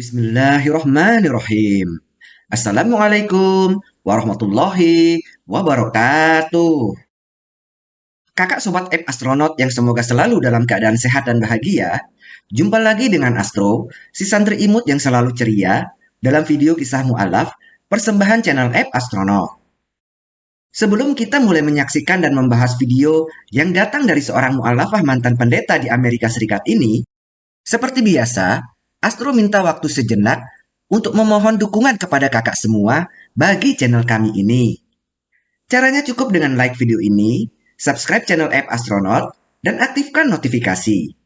Bismillahirrahmanirrahim. Assalamualaikum warahmatullahi wabarakatuh. Kakak sobat app astronot yang semoga selalu dalam keadaan sehat dan bahagia, jumpa lagi dengan Astro, si santri imut yang selalu ceria, dalam video kisah mu'alaf persembahan channel app astronot. Sebelum kita mulai menyaksikan dan membahas video yang datang dari seorang mu'alafah mantan pendeta di Amerika Serikat ini, seperti biasa, Astro minta waktu sejenak untuk memohon dukungan kepada kakak semua bagi channel kami ini. Caranya cukup dengan like video ini, subscribe channel app Astronaut, dan aktifkan notifikasi.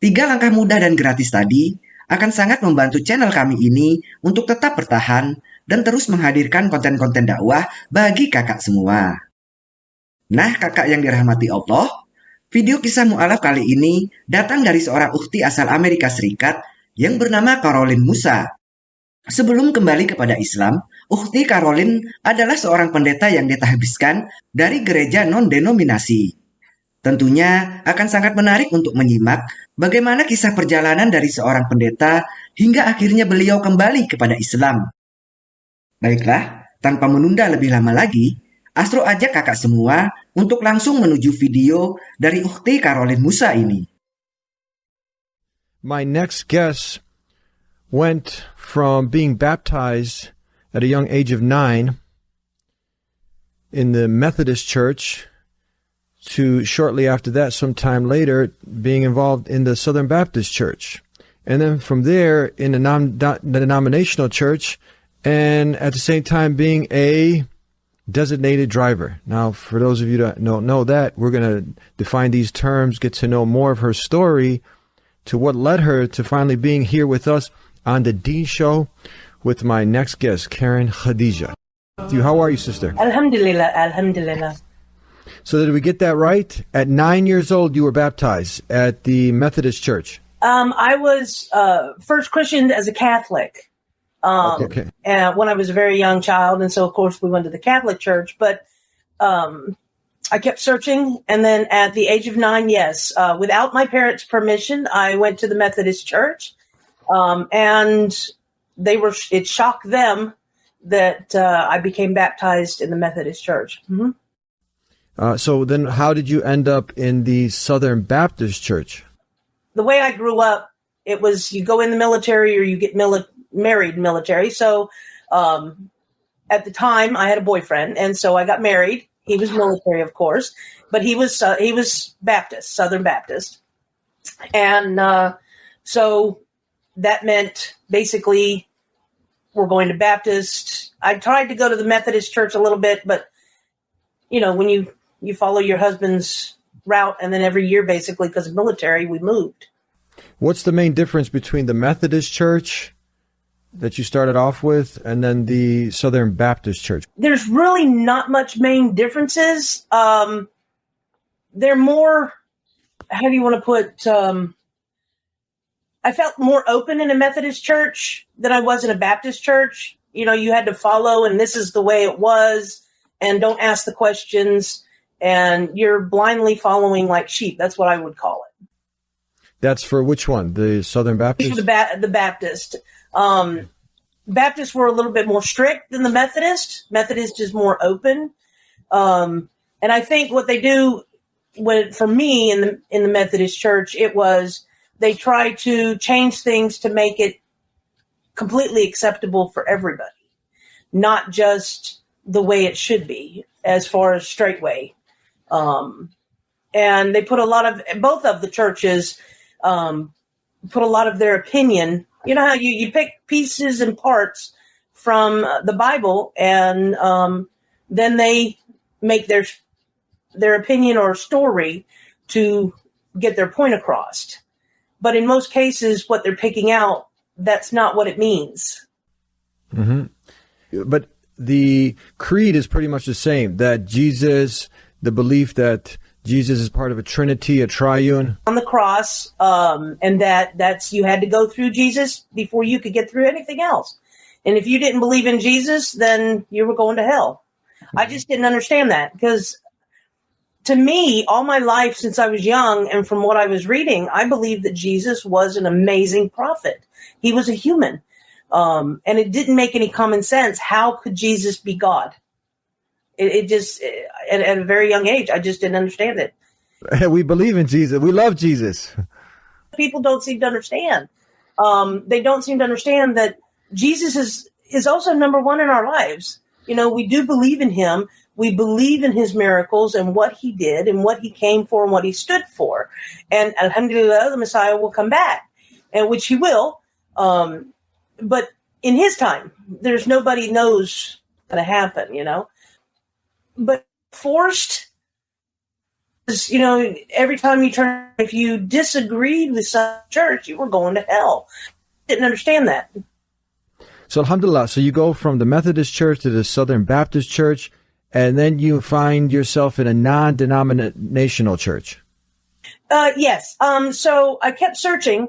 Tiga langkah mudah dan gratis tadi akan sangat membantu channel kami ini untuk tetap bertahan dan terus menghadirkan konten-konten dakwah bagi kakak semua. Nah kakak yang dirahmati Allah, video kisah mu'alaf kali ini datang dari seorang ukti asal Amerika Serikat yang bernama Caroline Musa. Sebelum kembali kepada Islam, Ukti Caroline adalah seorang pendeta yang ditahbiskan dari gereja non-denominasi. Tentunya akan sangat menarik untuk menyimak bagaimana kisah perjalanan dari seorang pendeta hingga akhirnya beliau kembali kepada Islam. Baiklah, tanpa menunda lebih lama lagi, Astro ajak kakak semua untuk langsung menuju video dari Ukti Caroline Musa ini. My next guest went from being baptized at a young age of nine in the Methodist Church to shortly after that, sometime later, being involved in the Southern Baptist Church. And then from there, in the, non- denominational church, and at the same time being a designated driver. Now, for those of you that don't know that, we're going to define these terms, get to know more of her story, to what led her to finally being here with us on the Deen Show with my next guest, Karen Khadija. How are you, sister? Alhamdulillah, Alhamdulillah. So, did we get that right? At nine years old, you were baptized at the Methodist Church. Um, I was uh, first christened as a Catholic um, Okay. when I was a very young child, and so of course we went to the Catholic Church. But um, I kept searching, and then at the age of nine, yes, uh, without my parents' permission, I went to the Methodist Church, um, and they were. It shocked them that uh, I became baptized in the Methodist Church. hmm Uh, so, then how did you end up in the Southern Baptist Church? the way I grew up, it was you go in the military or you get mili- married military. So um, at the time, I had a boyfriend, and so I got married. He was military, of course, but he was uh, he was Baptist, Southern Baptist, and uh, so that meant basically we're going to Baptist. I tried to go to the Methodist church a little bit, but you know when you you follow your husband's route, and then every year basically because of military, we moved. What's the main difference between the Methodist Church that you started off with and then the Southern Baptist Church? there's really not much main differences. Um, they're more, how do you want to put, um, I felt more open in a Methodist church than I was in a Baptist church. You know, you had to follow, and this is the way it was, and don't ask the questions, and you're blindly following like sheep. That's what I would call it. That's for which one? The Southern Baptist? the, ba- the Baptist. Um, Baptists were a little bit more strict than the Methodist. Methodist is more open. Um, and I think what they do when, for me in the, in the Methodist church, it was they try to change things to make it completely acceptable for everybody, not just the way it should be as far as straightway. Um, and they put a lot of, both of the churches, um, put a lot of their opinion. You know how you, you pick pieces and parts from uh, the Bible, and um, then they make their their opinion or story to get their point across. But in most cases, what they're picking out, that's not what it means. But the creed is pretty much the same that Jesus, the belief that Jesus is part of a trinity, a triune. On the cross, um, and that that's you had to go through Jesus before you could get through anything else. And if you didn't believe in Jesus, then you were going to hell. I just didn't understand that because to me, all my life since I was young and from what I was reading, I believed that Jesus was an amazing prophet. He was a human. Um, and it didn't make any common sense. How could Jesus be God? It, it just, at, at a very young age, I just didn't understand it. We believe in Jesus. We love Jesus. People don't seem to understand. Um, they don't seem to understand that Jesus is is also number one in our lives. You know, we do believe in him. We believe in his miracles and what he did and what he came for and what he stood for. And alhamdulillah, the Messiah will come back, and which he will. Um, but in his time, there's nobody knows going to happen, you know. But forced, you know, every time you turn, if you disagreed with some church, you were going to hell. Didn't understand that. So alhamdulillah, so you go from the Methodist church to the Southern Baptist church, and then you find yourself in a non-denominational church. Uh, yes. Um, so I kept searching.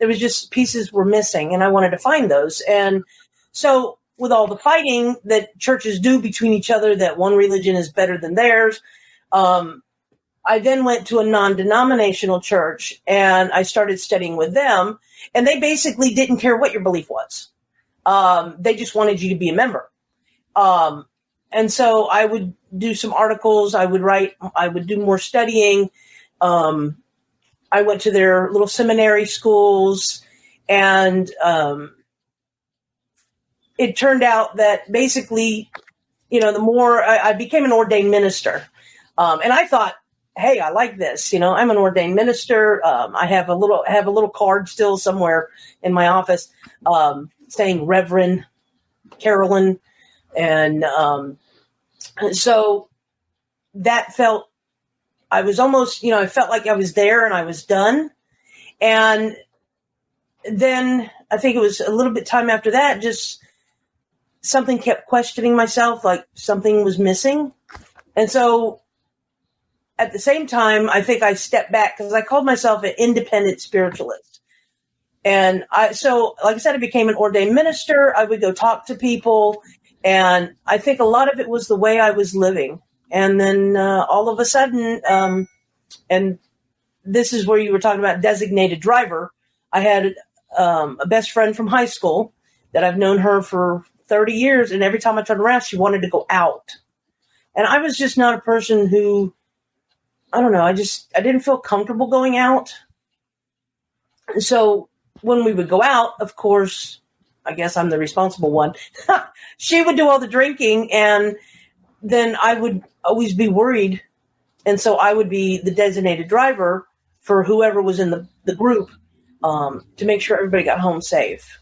There was just pieces were missing, and I wanted to find those. And so, with all the fighting that churches do between each other, that one religion is better than theirs, um, I then went to a non-denominational church, and I started studying with them. And they basically didn't care what your belief was. Um, they just wanted you to be a member. Um, and so I would do some articles. I would write. I would do more studying. Um, I went to their little seminary schools, and um, it turned out that basically, you know, the more I, I became an ordained minister, um, and I thought, hey, I like this. You know, I'm an ordained minister. Um, I have a little I have a little card still somewhere in my office. Um, saying Reverend Carolyn. And um, so that felt, I was almost, you know, I felt like I was there and I was done. And then I think it was a little bit time after that, just something kept questioning myself, like something was missing. And so at the same time, I think I stepped back because I called myself an independent spiritualist. And I, so, like I said, I became an ordained minister. I would go talk to people. And I think a lot of it was the way I was living. And then uh, all of a sudden, um, and this is where you were talking about designated driver. I had um, a best friend from high school that I've known her for 30 years. And every time I turned around, she wanted to go out. And I was just not a person who, I don't know, I just, I didn't feel comfortable going out. So when we would go out, of course, I guess I'm the responsible one. she would do all the drinking, and then I would always be worried. And so I would be the designated driver for whoever was in the, the group um, to make sure everybody got home safe.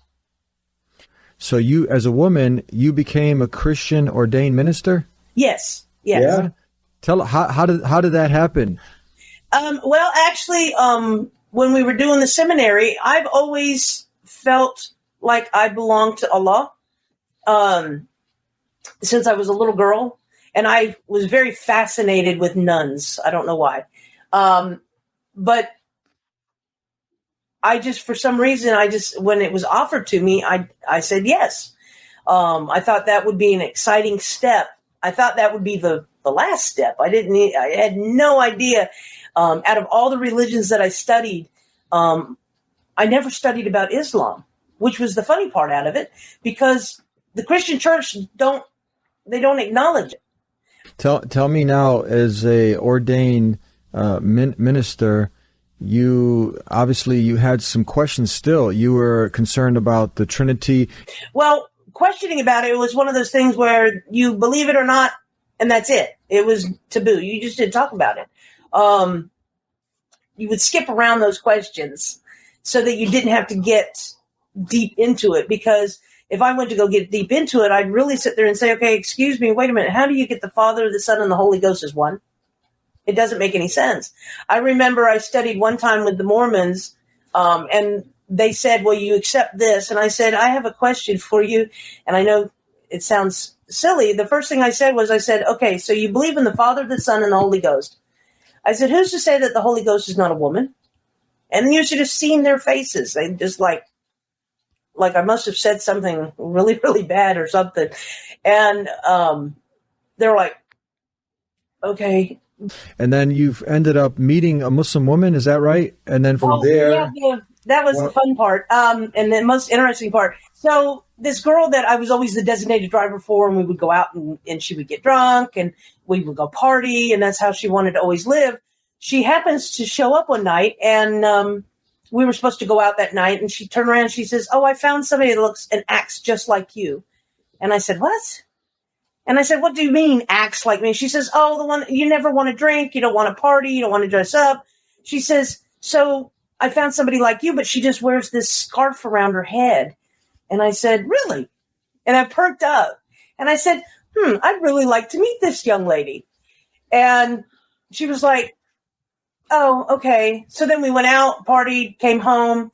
So you, as a woman, you became a Christian ordained minister. Yes. Yes. Yeah. Tell how how did how did that happen? Um, well, actually, um, when we were doing the seminary, I've always felt like I belonged to Allah um, since I was a little girl. And I was very fascinated with nuns. I don't know why. Um, but I just, for some reason, I just, when it was offered to me, I, I said yes. Um, I thought that would be an exciting step. I thought that would be the, the last step. I didn't, I had no idea um, out of all the religions that I studied, um, I never studied about Islam, which was the funny part out of it, because the Christian Church don't they don't acknowledge it. Tell tell me now, as a ordained uh, min- minister, you obviously you had some questions. Still, you were concerned about the Trinity. Well, questioning about it was one of those things where you believe it or not, and that's it. It was taboo. You just didn't talk about it um, you would skip around those questions so that you didn't have to get deep into it because if I went to go get deep into it, I'd really sit there and say, okay, excuse me, wait a minute. How do you get the Father, the Son, and the Holy Ghost as one? It doesn't make any sense. I remember I studied one time with the Mormons, um, and they said, well, you accept this. And I said, I have a question for you. And I know it sounds silly. The first thing I said was, I said, okay, so you believe in the Father, the Son, and the Holy Ghost. I said, Who's to say that the Holy Ghost is not a woman? And you should have seen their faces. They just like, like I must have said something really, really bad or something. And um, they're like, okay. And then you've ended up meeting a Muslim woman, is that right? And then from well, there. Yeah, the, that was Well- the fun part, um, and the most interesting part. So this girl that I was always the designated driver for, and we would go out and, and she would get drunk, and we would go party, and that's how she wanted to always live. She happens to show up one night, and um, we were supposed to go out that night, and she turned around, and she says, "Oh, I found somebody that looks and acts just like you," and I said, "What?" And I said, "What do you mean acts like me?" She says, "Oh, the one you never want to drink, you don't want to party, you don't want to dress up." She says, "So." I found somebody like you, but she just wears this scarf around her head. And I said, Really? And I perked up and I said, Hmm, I'd really like to meet this young lady. And she was like, Oh, okay. So then we went out, partied, came home,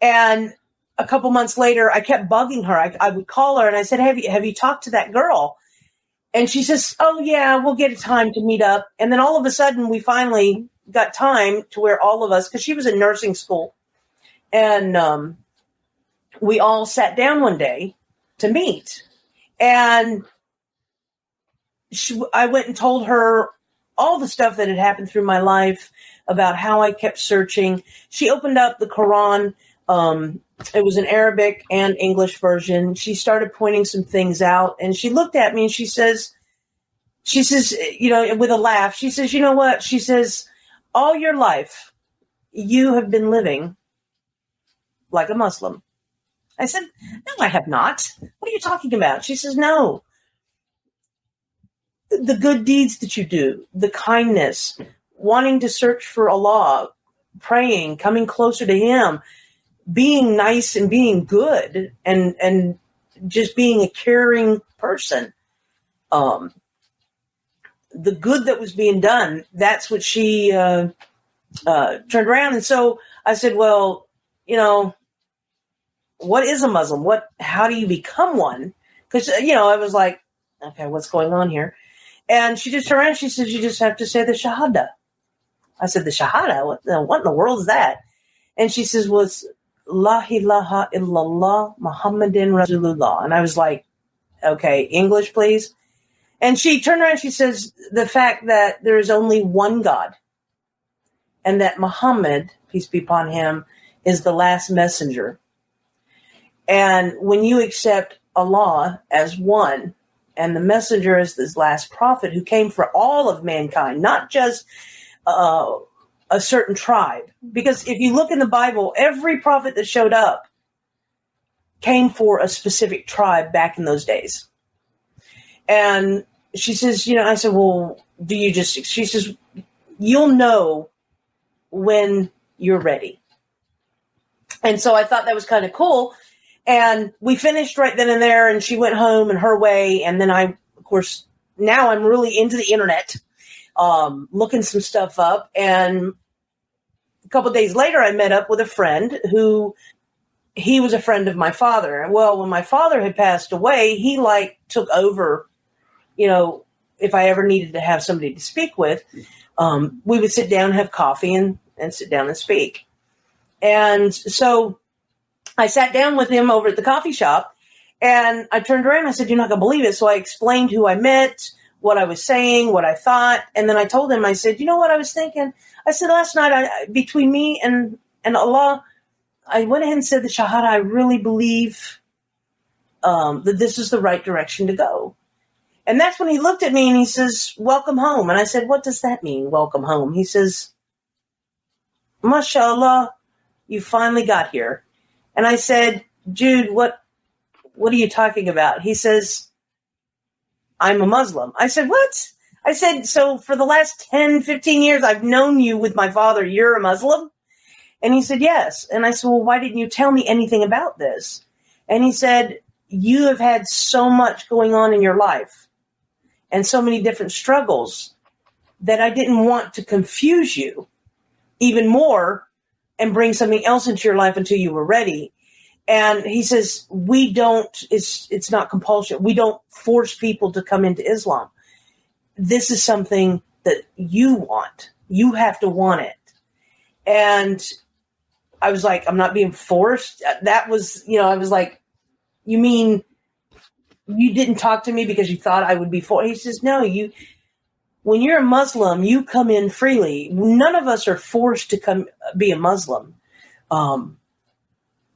and a couple months later, I kept bugging her. I, I would call her and I said, have you, have you talked to that girl? And she says, Oh, yeah, we'll get a time to meet up. And then all of a sudden, we finally got time to where all of us, because she was in nursing school, and um, we all sat down one day to meet. And she, I went and told her all the stuff that had happened through my life about how I kept searching. She opened up the Quran. Um, it was an Arabic and English version. She started pointing some things out, and she looked at me and she says, "She says, you know, with a laugh, she says, you know what? She says, all your life, you have been living like a Muslim." I said, "No, I have not. What are you talking about?" She says, "No." The good deeds that you do, the kindness, wanting to search for Allah, praying, coming closer to Him, being nice and being good, and and just being a caring person. Um, the good that was being done, that's what she uh, uh, turned around. And so I said, well, you know, what is a Muslim? What, how do you become one? Because, you know, I was like, okay, what's going on here? And she just turned around. She says, you just have to say the Shahada. I said, the Shahada? What, what in the world is that? And she says, well, it's La ilaha illallah Muhammadin Rasulullah. And I was like, okay, English, please. And she turned around. She says, the fact that there is only one God and that Muhammad, peace be upon him, is the last messenger. And when you accept Allah as one and the messenger as this last prophet who came for all of mankind, not just uh, a certain tribe. Because if you look in the Bible, every prophet that showed up came for a specific tribe back in those days. And she says, you know, I said, well, do you just, she says, you'll know when you're ready. And so I thought that was kind of cool. And we finished right then and there, and she went home and her way. And then I, of course, now I'm really into the internet, um, looking some stuff up. And couple days later, I met up with a friend who he was a friend of my father. Well, when my father had passed away, he like took over, you know, if I ever needed to have somebody to speak with, um, we would sit down, have coffee, and, and sit down and speak. And so I sat down with him over at the coffee shop and I turned around and I said, You're not going to believe it. So I explained who I met, what I was saying, what I thought. And then I told him, I said, You know what I was thinking? I said, Last night, I, between me and, and Allah, I went ahead and said the Shahada. I really believe um, that this is the right direction to go. And that's when he looked at me and he says, Welcome home. And I said, What does that mean, welcome home? He says, MashaAllah, you finally got here. And I said, Jude, what what are you talking about? He says, I'm a Muslim. I said, What? I said, So for the last 10, 15 years, I've known you with my father. You're a Muslim? And he said, Yes. And I said, Well, why didn't you tell me anything about this? And he said, You have had so much going on in your life and so many different struggles that I didn't want to confuse you even more and bring something else into your life until you were ready. And he says, we don't, it's, it's not compulsion. We don't force people to come into Islam. This is something that you want. You have to want it. And I was like, I'm not being forced. That was, you know, I was like, you mean you didn't talk to me because you thought I would be forced? He says, no, you, when you're a Muslim, you come in freely. None of us are forced to come be a Muslim. Um,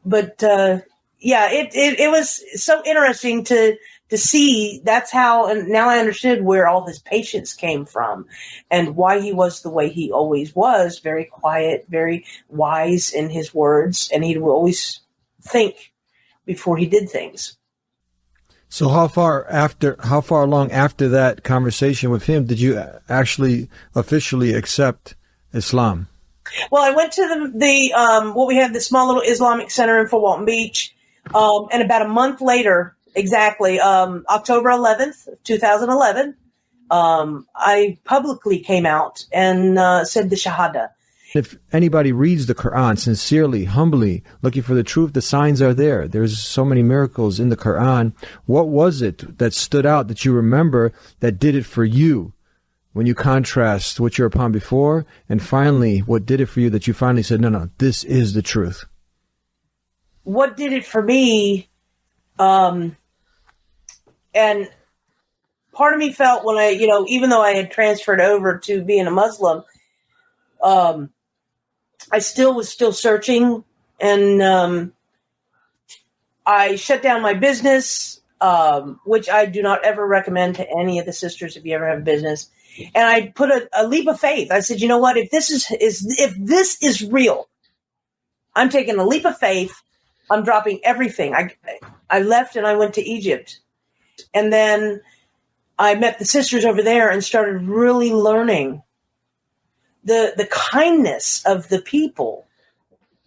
but uh, yeah, it, it it was so interesting to to see that's how and now I understood where all his patience came from and why he was the way he always was, very quiet, very wise in his words, and he would always think before he did things. So how far after how far along after that conversation with him did you actually officially accept Islam? Well, I went to the the um, what we have the small little Islamic center in Fort Walton Beach, um, and about a month later, exactly um, October 11th, 2011, um, I publicly came out and uh, said the Shahada. If anybody reads the Quran sincerely, humbly, looking for the truth, the signs are there. There's so many miracles in the Quran. What was it that stood out that you remember that did it for you when you contrast what you're upon before and finally what did it for you that you finally said, no, no, this is the truth? What did it for me? Um, and part of me felt when I, you know, even though I had transferred over to being a Muslim, um, I still was still searching, and um, I shut down my business, um, which I do not ever recommend to any of the sisters if you ever have a business. And I put a, a leap of faith. I said, you know what? If this is is if this is real, I'm taking a leap of faith. I'm dropping everything. I I left and I went to Egypt, and then I met the sisters over there and started really learning the the kindness of the people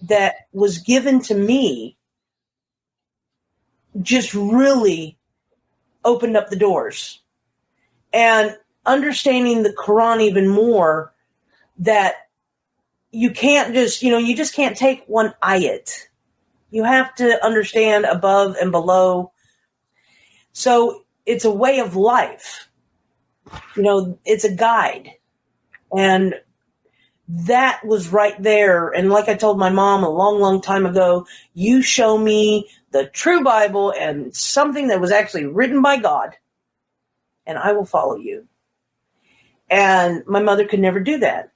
that was given to me just really opened up the doors. And understanding the quran even more that you can't just you know you just can't take one ayat. You have to understand above and below so it's a way of life you know it's a guide and that was right there. And like I told my mom a long, long time ago, you show me the true Bible and something that was actually written by God, and I will follow you. And my mother could never do that.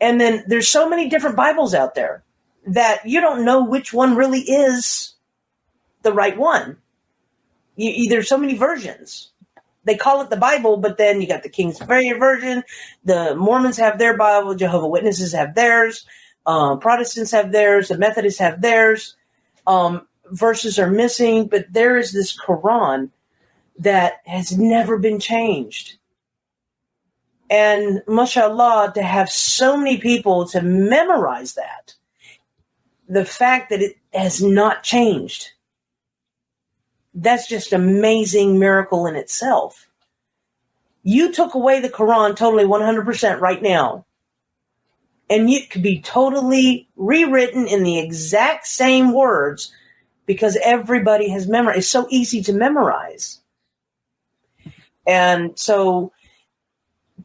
And then there's so many different Bibles out there that you don't know which one really is the right one. You, there's so many versions they call it the Bible, but then you got the King's Version. The Mormons have their Bible. Jehovah Witnesses have theirs. Uh, Protestants have theirs. The Methodists have theirs. Um, verses are missing, but there is this Quran that has never been changed. And mashallah, to have so many people to memorize that, the fact that it has not changed that's just amazing miracle in itself. You took away the Quran totally 100% right now. And it could be totally rewritten in the exact same words because everybody has memorized. It's so easy to memorize. And so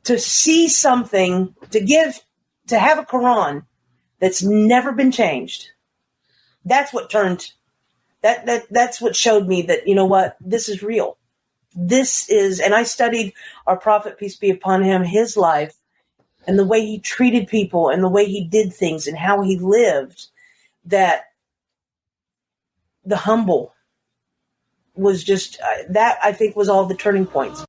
to see something, to give, to have a Quran that's never been changed, that's what turned that that that's what showed me that you know what this is real. This is and i studied our prophet peace be upon him his life and the way he treated people and the way he did things and how he lived that the humble was just uh, that i think was all the turning points.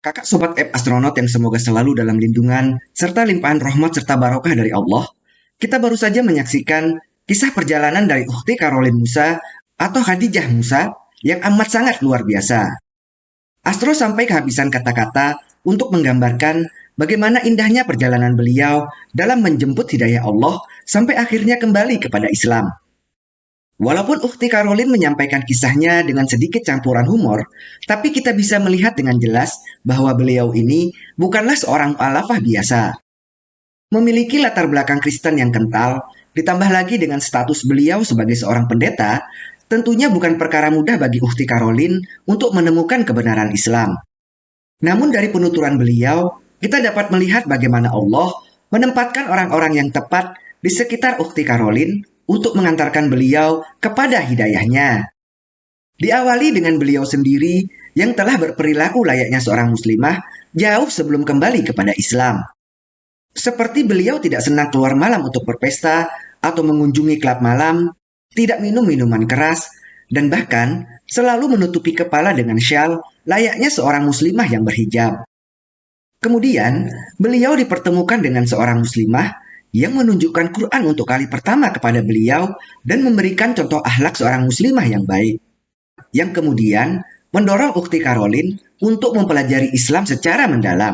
Kakak Sobat App Astronaut yang semoga selalu dalam lindungan serta limpahan rahmat serta barokah dari Allah, kita baru saja menyaksikan Kisah perjalanan dari Ukti Caroline Musa atau Khadijah Musa yang amat sangat luar biasa. Astro sampai kehabisan kata-kata untuk menggambarkan bagaimana indahnya perjalanan beliau dalam menjemput hidayah Allah sampai akhirnya kembali kepada Islam. Walaupun Ukti Caroline menyampaikan kisahnya dengan sedikit campuran humor, tapi kita bisa melihat dengan jelas bahwa beliau ini bukanlah seorang alafah biasa. Memiliki latar belakang Kristen yang kental Ditambah lagi dengan status beliau sebagai seorang pendeta, tentunya bukan perkara mudah bagi Ukti Karolin untuk menemukan kebenaran Islam. Namun dari penuturan beliau, kita dapat melihat bagaimana Allah menempatkan orang-orang yang tepat di sekitar Ukti Karolin untuk mengantarkan beliau kepada hidayahnya. Diawali dengan beliau sendiri yang telah berperilaku layaknya seorang muslimah jauh sebelum kembali kepada Islam. Seperti beliau tidak senang keluar malam untuk berpesta, atau mengunjungi klub malam, tidak minum minuman keras, dan bahkan selalu menutupi kepala dengan syal layaknya seorang muslimah yang berhijab. Kemudian, beliau dipertemukan dengan seorang muslimah yang menunjukkan Quran untuk kali pertama kepada beliau dan memberikan contoh akhlak seorang muslimah yang baik. Yang kemudian mendorong Ukti Karolin untuk mempelajari Islam secara mendalam.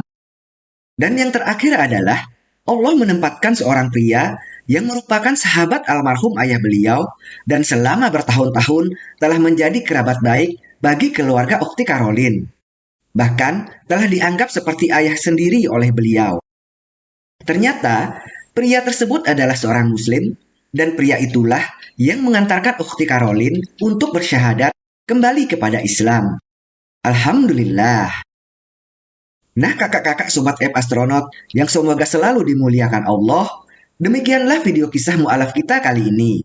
Dan yang terakhir adalah Allah menempatkan seorang pria yang merupakan sahabat almarhum ayah beliau dan selama bertahun-tahun telah menjadi kerabat baik bagi keluarga Ukti Karolin. Bahkan telah dianggap seperti ayah sendiri oleh beliau. Ternyata pria tersebut adalah seorang muslim dan pria itulah yang mengantarkan Ukti Karolin untuk bersyahadat kembali kepada Islam. Alhamdulillah. Nah kakak-kakak sobat app astronot yang semoga selalu dimuliakan Allah, demikianlah video kisah mu'alaf kita kali ini.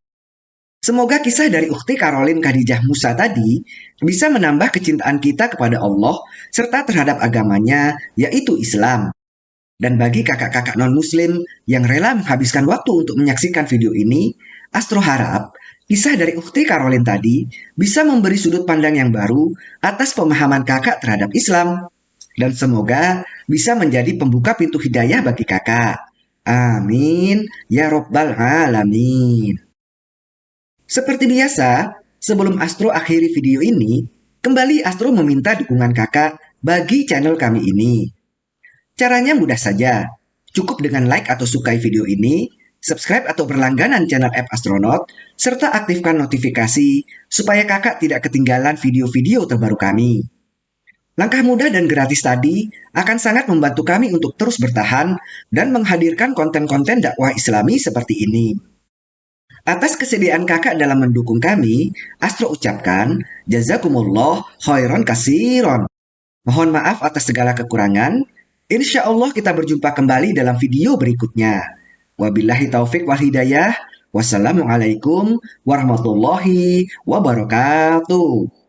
Semoga kisah dari Ukti Karolin Khadijah Musa tadi bisa menambah kecintaan kita kepada Allah serta terhadap agamanya, yaitu Islam. Dan bagi kakak-kakak non-muslim yang rela menghabiskan waktu untuk menyaksikan video ini, Astro harap kisah dari Ukti Karolin tadi bisa memberi sudut pandang yang baru atas pemahaman kakak terhadap Islam dan semoga bisa menjadi pembuka pintu hidayah bagi kakak. Amin. Ya Robbal Alamin. Seperti biasa, sebelum Astro akhiri video ini, kembali Astro meminta dukungan kakak bagi channel kami ini. Caranya mudah saja. Cukup dengan like atau sukai video ini, subscribe atau berlangganan channel App Astronaut, serta aktifkan notifikasi supaya kakak tidak ketinggalan video-video terbaru kami. Langkah mudah dan gratis tadi akan sangat membantu kami untuk terus bertahan dan menghadirkan konten-konten dakwah islami seperti ini. Atas kesediaan kakak dalam mendukung kami, Astro ucapkan, Jazakumullah khairan kasiron. Mohon maaf atas segala kekurangan. Insya Allah kita berjumpa kembali dalam video berikutnya. Wabillahi taufik wal hidayah. Wassalamualaikum warahmatullahi wabarakatuh.